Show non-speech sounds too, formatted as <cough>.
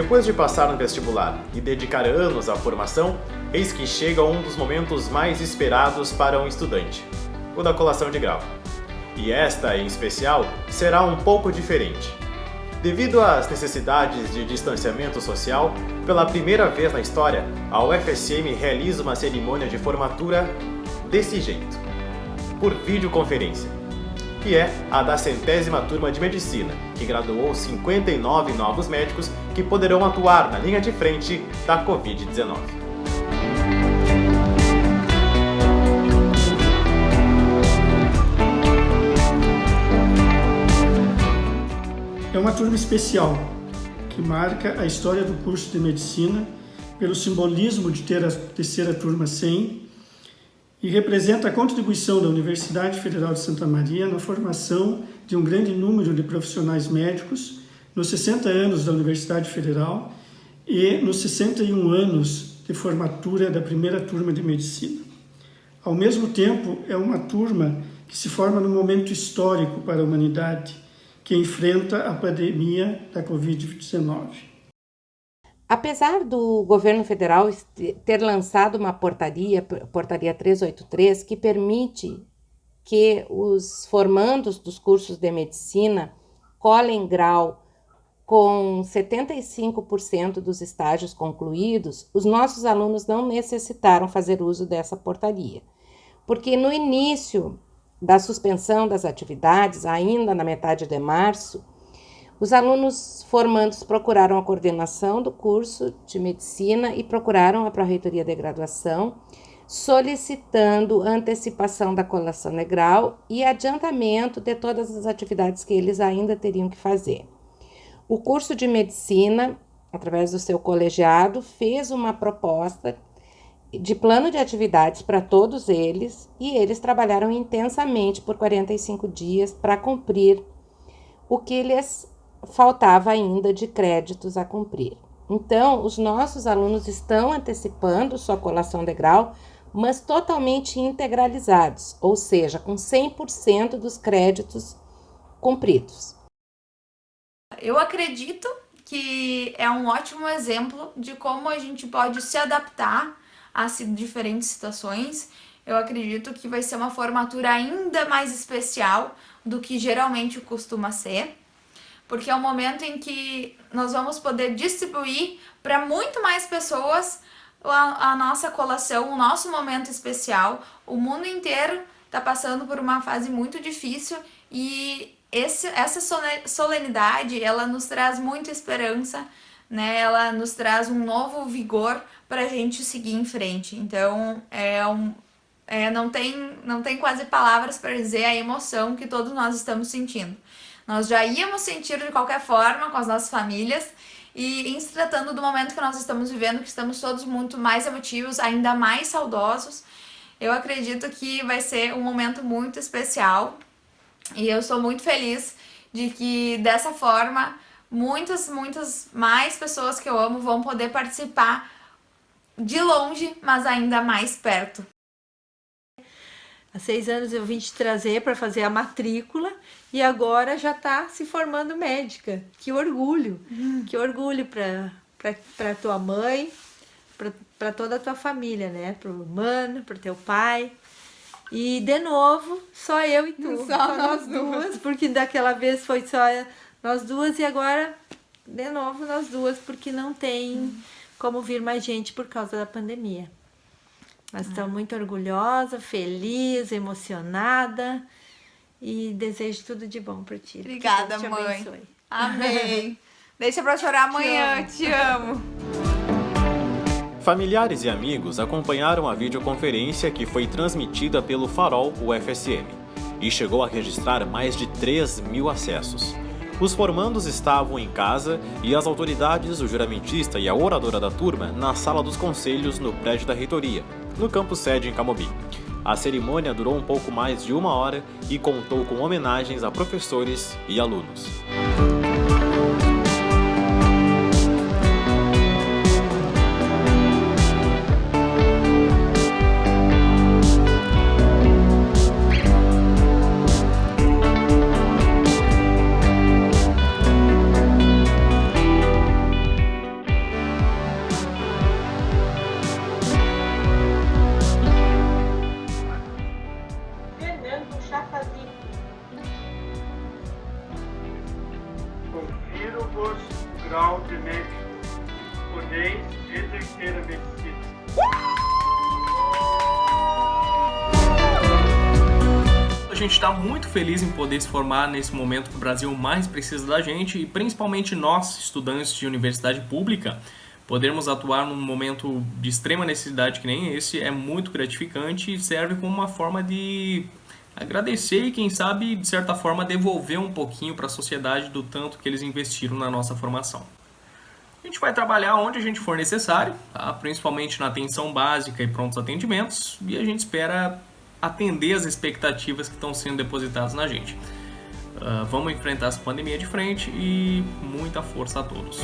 Depois de passar no vestibular e dedicar anos à formação, eis que chega um dos momentos mais esperados para um estudante, o da colação de grau. E esta, em especial, será um pouco diferente. Devido às necessidades de distanciamento social, pela primeira vez na história, a UFSM realiza uma cerimônia de formatura desse jeito, por videoconferência, que é a da centésima turma de Medicina, que graduou 59 novos médicos que poderão atuar na linha de frente da Covid-19. É uma turma especial que marca a história do curso de Medicina pelo simbolismo de ter a terceira turma 100 e representa a contribuição da Universidade Federal de Santa Maria na formação de um grande número de profissionais médicos nos 60 anos da Universidade Federal e nos 61 anos de formatura da primeira turma de Medicina. Ao mesmo tempo, é uma turma que se forma num momento histórico para a humanidade, que enfrenta a pandemia da Covid-19. Apesar do governo federal ter lançado uma portaria, portaria 383, que permite que os formandos dos cursos de medicina colhem grau com 75% dos estágios concluídos, os nossos alunos não necessitaram fazer uso dessa portaria, porque no início da suspensão das atividades, ainda na metade de março, os alunos formandos procuraram a coordenação do curso de medicina e procuraram a Pró-Reitoria de Graduação, solicitando antecipação da colação legal e adiantamento de todas as atividades que eles ainda teriam que fazer. O curso de medicina, através do seu colegiado, fez uma proposta de plano de atividades para todos eles e eles trabalharam intensamente por 45 dias para cumprir o que lhes faltava ainda de créditos a cumprir. Então, os nossos alunos estão antecipando sua colação de grau, mas totalmente integralizados, ou seja, com 100% dos créditos cumpridos. Eu acredito que é um ótimo exemplo de como a gente pode se adaptar a diferentes situações. Eu acredito que vai ser uma formatura ainda mais especial do que geralmente costuma ser, porque é um momento em que nós vamos poder distribuir para muito mais pessoas a, a nossa colação, o nosso momento especial. O mundo inteiro está passando por uma fase muito difícil e esse, essa solenidade, ela nos traz muita esperança, né? Ela nos traz um novo vigor para a gente seguir em frente. Então, é um, é, não, tem, não tem quase palavras para dizer a emoção que todos nós estamos sentindo. Nós já íamos sentir de qualquer forma com as nossas famílias e em se tratando do momento que nós estamos vivendo, que estamos todos muito mais emotivos, ainda mais saudosos, eu acredito que vai ser um momento muito especial e eu sou muito feliz de que dessa forma muitas, muitas mais pessoas que eu amo vão poder participar de longe, mas ainda mais perto. Há seis anos eu vim te trazer para fazer a matrícula e agora já está se formando médica. Que orgulho, hum. que orgulho para tua mãe, para toda a tua família, né? Para o mano, para teu pai. E de novo, só eu e tu, só, só nós duas, duas, porque daquela vez foi só nós duas e agora de novo nós duas, porque não tem... Hum como vir mais gente por causa da pandemia. Mas estou ah. muito orgulhosa, feliz, emocionada e desejo tudo de bom para ti. Obrigada, te mãe. Abençoe. Amém. <laughs> Deixa para chorar amanhã, te amo. te amo. Familiares e amigos acompanharam a videoconferência que foi transmitida pelo Farol UFSM e chegou a registrar mais de 3 mil acessos. Os formandos estavam em casa e as autoridades, o juramentista e a oradora da turma na sala dos conselhos no prédio da reitoria, no campus sede em Camobi. A cerimônia durou um pouco mais de uma hora e contou com homenagens a professores e alunos. ambos grau de médico, podeis exercer a medicina. A gente está muito feliz em poder se formar nesse momento que o Brasil mais precisa da gente e principalmente nós, estudantes de universidade pública, podermos atuar num momento de extrema necessidade que nem esse é muito gratificante e serve como uma forma de agradecer e quem sabe de certa forma devolver um pouquinho para a sociedade do tanto que eles investiram na nossa formação. A gente vai trabalhar onde a gente for necessário, tá? principalmente na atenção básica e prontos atendimentos, e a gente espera atender as expectativas que estão sendo depositadas na gente. Uh, vamos enfrentar essa pandemia de frente e muita força a todos.